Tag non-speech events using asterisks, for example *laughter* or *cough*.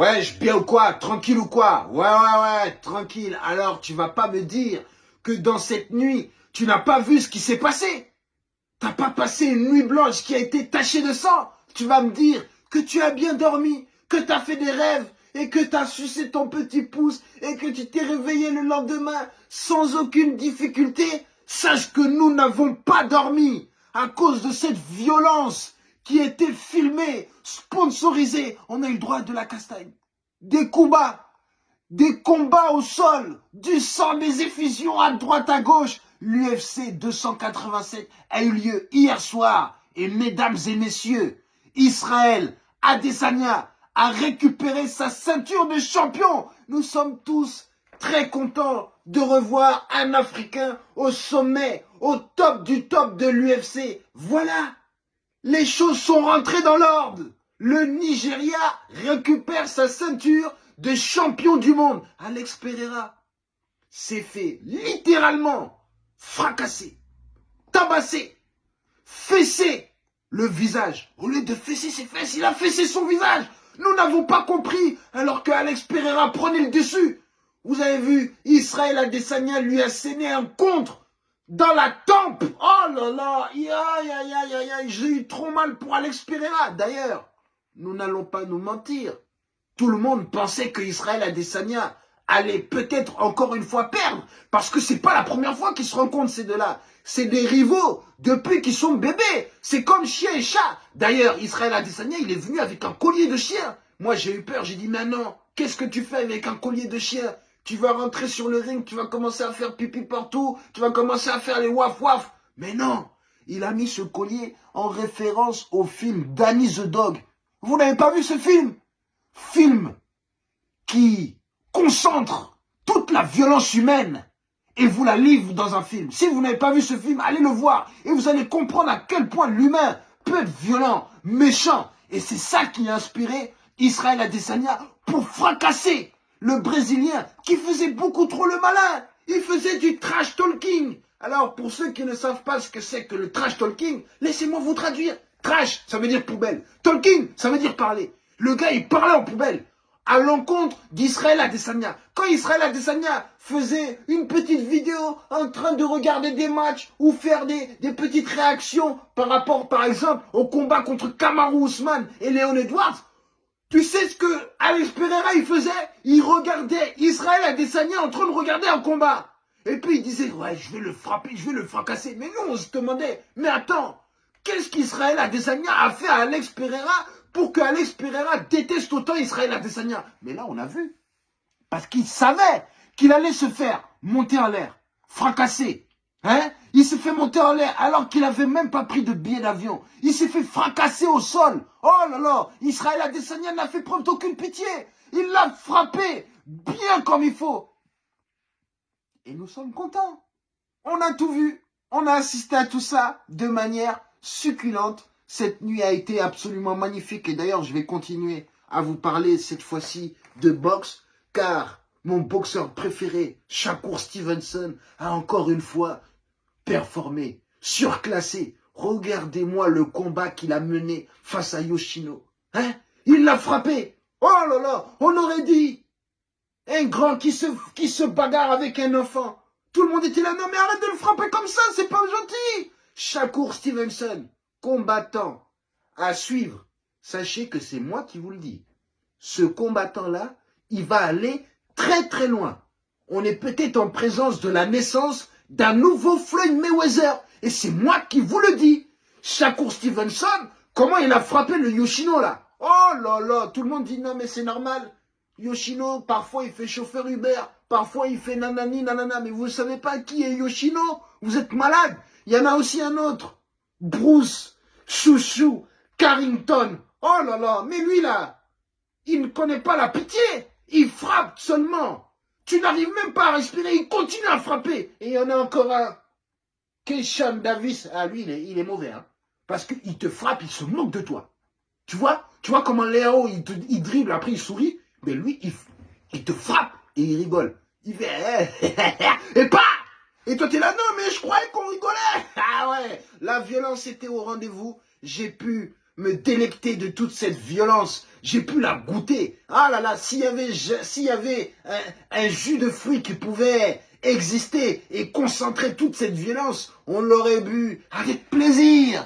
Ouais, je bien ou quoi Tranquille ou quoi. Ouais, ouais, ouais, tranquille. Alors, tu vas pas me dire que dans cette nuit, tu n'as pas vu ce qui s'est passé. T'as pas passé une nuit blanche qui a été tachée de sang. Tu vas me dire que tu as bien dormi, que tu as fait des rêves et que tu as sucé ton petit pouce et que tu t'es réveillé le lendemain sans aucune difficulté. Sache que nous n'avons pas dormi à cause de cette violence qui était filmé, sponsorisé. On a eu le droit de la castagne. Des combats, des combats au sol, du sang, des effusions à droite, à gauche. L'UFC 287 a eu lieu hier soir. Et mesdames et messieurs, Israël Adesanya a récupéré sa ceinture de champion. Nous sommes tous très contents de revoir un Africain au sommet, au top du top de l'UFC. Voilà les choses sont rentrées dans l'ordre. Le Nigeria récupère sa ceinture de champion du monde. Alex Pereira s'est fait littéralement fracasser, tabasser, fesser le visage. Au lieu de fesser ses fesses, il a fessé son visage. Nous n'avons pas compris alors que Alex Pereira prenait le dessus. Vous avez vu, Israël Adesanya lui a scéné un contre dans la tempe. Oh là là, j'ai eu trop mal pour Alex Pereira. D'ailleurs, nous n'allons pas nous mentir. Tout le monde pensait que Israël Adesanya allait peut-être encore une fois perdre. Parce que c'est pas la première fois qu'ils se rencontrent ces deux-là. C'est des rivaux depuis qu'ils sont bébés. C'est comme chien et chat. D'ailleurs, Israël Adesanya, il est venu avec un collier de chien. Moi, j'ai eu peur. J'ai dit, mais non, qu'est-ce que tu fais avec un collier de chien? Tu vas rentrer sur le ring, tu vas commencer à faire pipi partout, tu vas commencer à faire les waf waf. Mais non, il a mis ce collier en référence au film Danny the Dog. Vous n'avez pas vu ce film? Film qui concentre toute la violence humaine et vous la livre dans un film. Si vous n'avez pas vu ce film, allez le voir et vous allez comprendre à quel point l'humain peut être violent, méchant. Et c'est ça qui a inspiré Israël Adesanya pour fracasser le Brésilien, qui faisait beaucoup trop le malin. Il faisait du trash talking. Alors, pour ceux qui ne savent pas ce que c'est que le trash talking, laissez-moi vous traduire. Trash, ça veut dire poubelle. Talking, ça veut dire parler. Le gars, il parlait en poubelle à l'encontre d'Israël Adesanya. Quand Israël Adesanya faisait une petite vidéo en train de regarder des matchs ou faire des, petites réactions par rapport, par exemple, au combat contre Kamaru Usman et Léon Edwards, tu sais ce que Alex Pereira il faisait? Il regardait Israël Adesanya en train de regarder un combat. Et puis il disait, ouais, je vais le frapper, je vais le fracasser. Mais nous, on se demandait, mais attends, qu'est-ce qu'Israël Adesanya a fait à Alex Pereira pour que Alex Pereira déteste autant Israël Adesanya Mais là, on a vu. Parce qu'il savait qu'il allait se faire monter en l'air, fracasser, Hein? Il s'est fait monter en l'air alors qu'il n'avait même pas pris de billet d'avion. Il s'est fait fracasser au sol. Oh là là Israël Adesanya n'a fait preuve d'aucune pitié. Il l'a frappé bien comme il faut. Et nous sommes contents. On a tout vu. On a assisté à tout ça de manière succulente. Cette nuit a été absolument magnifique. Et d'ailleurs, je vais continuer à vous parler cette fois-ci de boxe. Car mon boxeur préféré, Shakur Stevenson, a encore une fois performé, surclassé. Regardez-moi le combat qu'il a mené face à Yoshino. Hein? Il l'a frappé. Oh là là, on aurait dit un grand qui se, bagarre avec un enfant. Tout le monde était là, non mais arrête de le frapper comme ça, c'est pas gentil. Shakur Stevenson, combattant à suivre. Sachez que c'est moi qui vous le dis. Ce combattant-là, il va aller très très loin. On est peut-être en présence de la naissance d'un nouveau Floyd Mayweather. Et c'est moi qui vous le dis. Shakur Stevenson, comment il a frappé le Yoshino là Oh là là, tout le monde dit non mais c'est normal. Yoshino, parfois il fait chauffeur Uber, parfois il fait nanani nanana, mais vous ne savez pas qui est Yoshino Vous êtes malade. Il y en a aussi un autre. Bruce, Chouchou, Carrington. Oh là là, mais lui là, il ne connaît pas la pitié. Il frappe seulement. Tu n'arrives même pas à respirer, il continue à frapper. Et il y en a encore un. Keishan Davis, ah lui, il est, mauvais. Hein, parce qu'il te frappe, il se moque de toi. Tu vois Tu vois comment Léo, il, il dribble, après il sourit. Mais lui, il, il te frappe et il rigole. Il fait... *laughs* et pas Et toi, t'es là, non, mais je croyais qu'on rigolait. *laughs* Ah ouais, la violence était au rendez-vous. J'ai pu me délecter de toute cette violence. J'ai pu la goûter. Ah là là, s'il y avait, s'il y avait un, un jus de fruits qui pouvait exister et concentrer toute cette violence, on l'aurait bu avec plaisir.